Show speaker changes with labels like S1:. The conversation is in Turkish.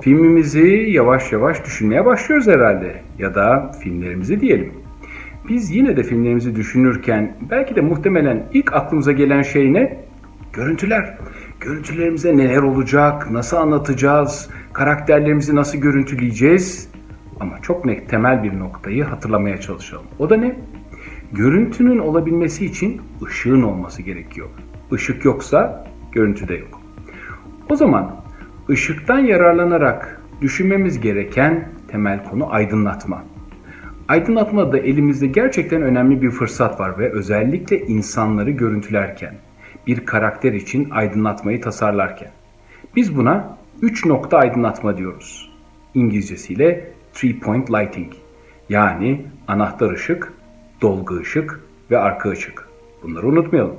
S1: Filmimizi yavaş yavaş düşünmeye başlıyoruz herhalde. Ya da filmlerimizi diyelim. Biz yine de filmlerimizi düşünürken belki de muhtemelen ilk aklımıza gelen şey ne? Görüntüler. Görüntülerimize neler olacak, nasıl anlatacağız, karakterlerimizi nasıl görüntüleyeceğiz? Ama çok net temel bir noktayı hatırlamaya çalışalım. O da ne? Görüntünün olabilmesi için ışığın olması gerekiyor. Işık yoksa görüntü de yok. O zaman ışıktan yararlanarak düşünmemiz gereken temel konu aydınlatma. Aydınlatmada elimizde gerçekten önemli bir fırsat var ve özellikle insanları görüntülerken, bir karakter için aydınlatmayı tasarlarken. Biz buna 3 nokta aydınlatma diyoruz. İngilizcesiyle three point lighting. Yani anahtar ışık, dolgu ışık ve arka ışık. Bunları unutmayalım.